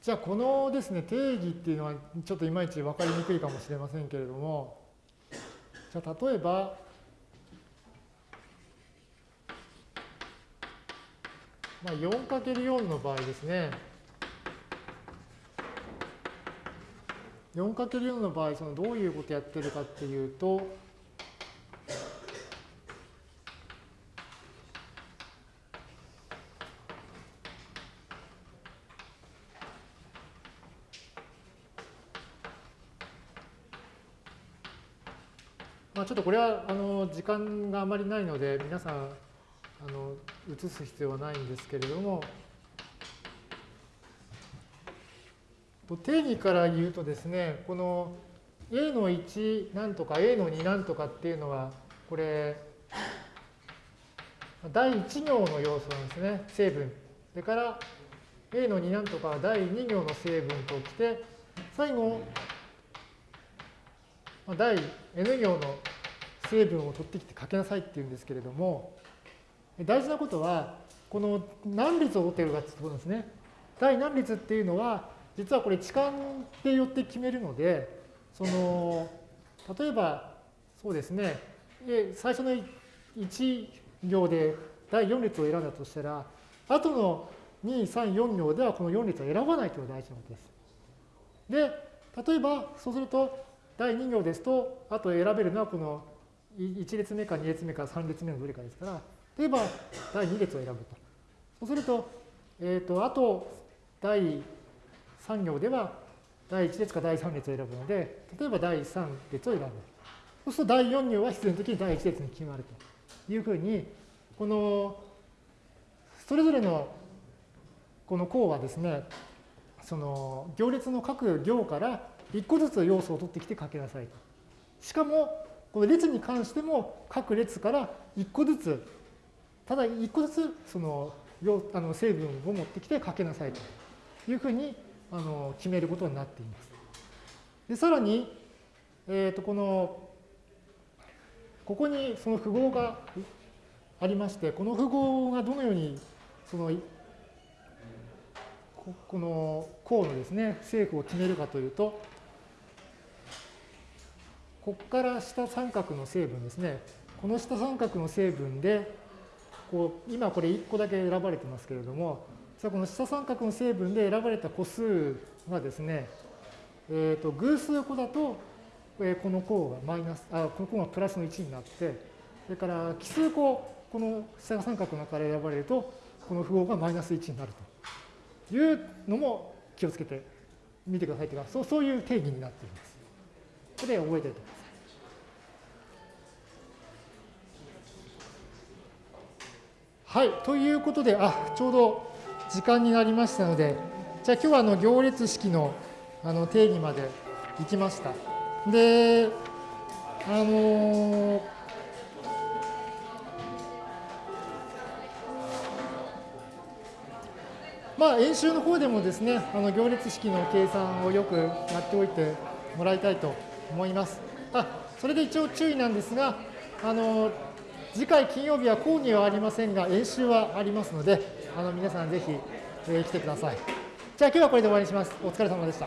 じゃあこのですね、定義っていうのはちょっといまいち分かりにくいかもしれませんけれども、じゃあ例えば、まあ、4×4 の場合ですね。4×4 の場合、そのどういうことやってるかっていうと、ょっとこれはあの時間があまりないので、皆さんあの移す必要はないんですけれども、定義から言うとですね、この A の1なんとか A の2なんとかっていうのは、これ、第1行の要素なんですね、成分。それから A の2なんとかは第2行の成分ときて、最後、第 N 行の成分を取ってきて書けなさいっていうんですけれども、大事なことは、この何列を取っているかってことですね。第何列っていうのは、実はこれ置換でよって決めるので、その、例えば、そうですね、最初の1行で第4列を選んだとしたら、後の2、3、4行ではこの4列を選ばないというのが大事なことです。で、例えば、そうすると、第2行ですと、あと選べるのはこの1列目か2列目か3列目のどれかですから、例えば第2列を選ぶと。そうすると、えっ、ー、と、あと第3行では第1列か第3列を選ぶので、例えば第3列を選ぶ。そうすると第4行は必然的に第1列に決まるというふうに、このそれぞれのこの項はですね、その行列の各行から1個ずつ要素を取ってきて書けなさいと。しかも、この列に関しても各列から1個ずつ、ただ1個ずつそのあの成分を持ってきて書けなさいというふうにあの決めることになっています。でさらに、えー、とこのここにその符号がありまして、この符号がどのようにそのこの項のですね、正負を決めるかというと、ここから下三角の成分ですね、この下三角の成分で、こう今これ1個だけ選ばれてますけれども、実はこの下三角の成分で選ばれた個数がですね、えー、と偶数個だと、えー、この項がマイナス、あ、この項がプラスの1になって、それから奇数個、この下三角の中から選ばれると、この符号がマイナス1になると。いうのも気をつけてみてくださいというか、そうそういう定義になっています。これで覚えておいて。はい、ということで、あ、ちょうど時間になりましたので、じゃあ今日はあの行列式のあの定義まで行きました。で、あのー、まあ、演習の方でもですね、あの行列式の計算をよくやっておいてもらいたいと思います。あそれで一応注意なんですが、あの次回金曜日は講義はありませんが、演習はありますので、あの皆さんぜひ、えー、来てください。じゃあ今日はこれで終わりにします。お疲れ様でした。